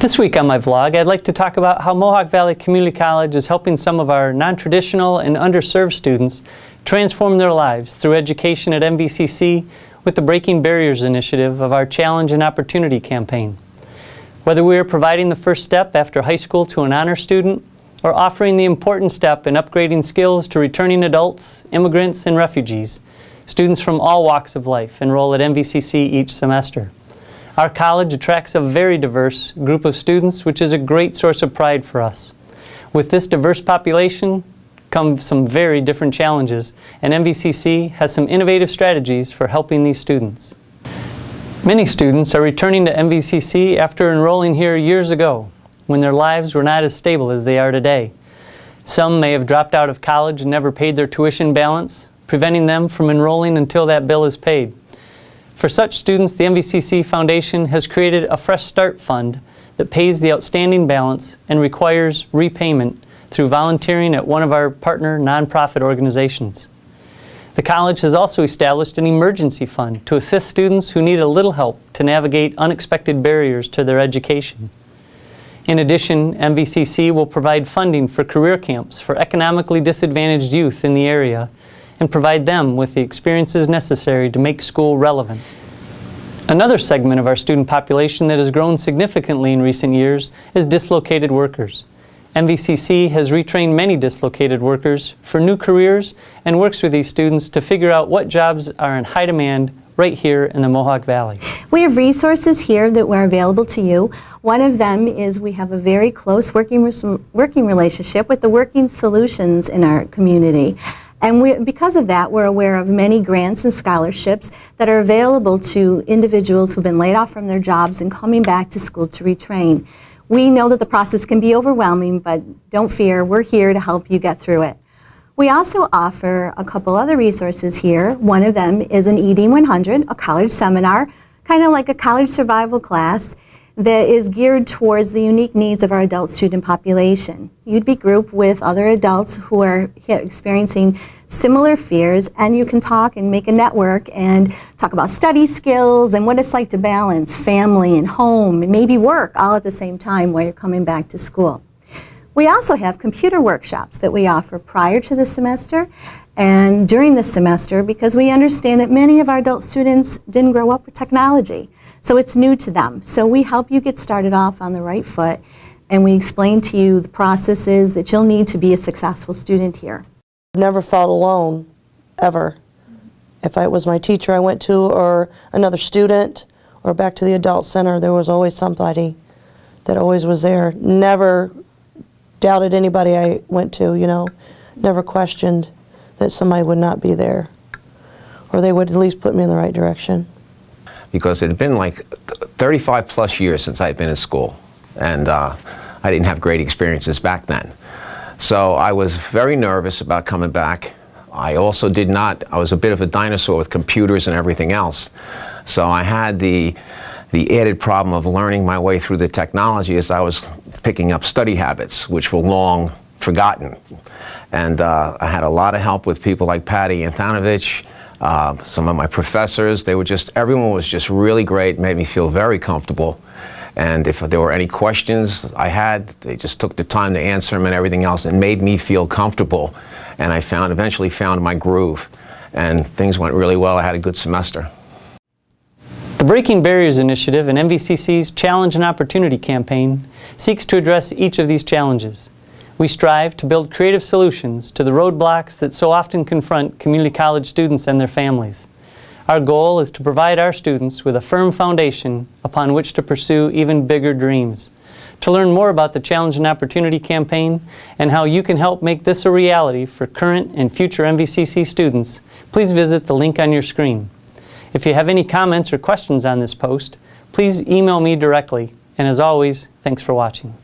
This week on my vlog, I'd like to talk about how Mohawk Valley Community College is helping some of our non-traditional and underserved students transform their lives through education at MVCC with the Breaking Barriers initiative of our Challenge and Opportunity campaign. Whether we are providing the first step after high school to an honor student or offering the important step in upgrading skills to returning adults, immigrants, and refugees, students from all walks of life enroll at MVCC each semester. Our college attracts a very diverse group of students, which is a great source of pride for us. With this diverse population come some very different challenges, and MVCC has some innovative strategies for helping these students. Many students are returning to MVCC after enrolling here years ago, when their lives were not as stable as they are today. Some may have dropped out of college and never paid their tuition balance, preventing them from enrolling until that bill is paid. For such students, the MVCC Foundation has created a Fresh Start Fund that pays the outstanding balance and requires repayment through volunteering at one of our partner nonprofit organizations. The college has also established an emergency fund to assist students who need a little help to navigate unexpected barriers to their education. In addition, MVCC will provide funding for career camps for economically disadvantaged youth in the area and provide them with the experiences necessary to make school relevant. Another segment of our student population that has grown significantly in recent years is dislocated workers. MVCC has retrained many dislocated workers for new careers and works with these students to figure out what jobs are in high demand right here in the Mohawk Valley. We have resources here that are available to you. One of them is we have a very close working, working relationship with the Working Solutions in our community. And we, because of that, we're aware of many grants and scholarships that are available to individuals who've been laid off from their jobs and coming back to school to retrain. We know that the process can be overwhelming, but don't fear, we're here to help you get through it. We also offer a couple other resources here. One of them is an ED 100, a college seminar, kind of like a college survival class that is geared towards the unique needs of our adult student population. You'd be grouped with other adults who are experiencing similar fears and you can talk and make a network and talk about study skills and what it's like to balance family and home and maybe work all at the same time while you're coming back to school. We also have computer workshops that we offer prior to the semester and during the semester because we understand that many of our adult students didn't grow up with technology. So it's new to them. So we help you get started off on the right foot and we explain to you the processes that you'll need to be a successful student here. Never felt alone, ever. If it was my teacher I went to or another student or back to the adult center, there was always somebody that always was there. Never doubted anybody I went to, you know. Never questioned that somebody would not be there. Or they would at least put me in the right direction because it had been like 35 plus years since I had been in school and uh, I didn't have great experiences back then. So I was very nervous about coming back. I also did not, I was a bit of a dinosaur with computers and everything else. So I had the, the added problem of learning my way through the technology as I was picking up study habits, which were long forgotten. And uh, I had a lot of help with people like Patty Antonovich, uh, some of my professors, they were just, everyone was just really great, made me feel very comfortable. And if there were any questions I had, they just took the time to answer them and everything else and made me feel comfortable. And I found, eventually found my groove. And things went really well. I had a good semester. The Breaking Barriers Initiative and MVCC's Challenge and Opportunity campaign seeks to address each of these challenges. We strive to build creative solutions to the roadblocks that so often confront community college students and their families. Our goal is to provide our students with a firm foundation upon which to pursue even bigger dreams. To learn more about the Challenge and Opportunity campaign and how you can help make this a reality for current and future MVCC students, please visit the link on your screen. If you have any comments or questions on this post, please email me directly. And as always, thanks for watching.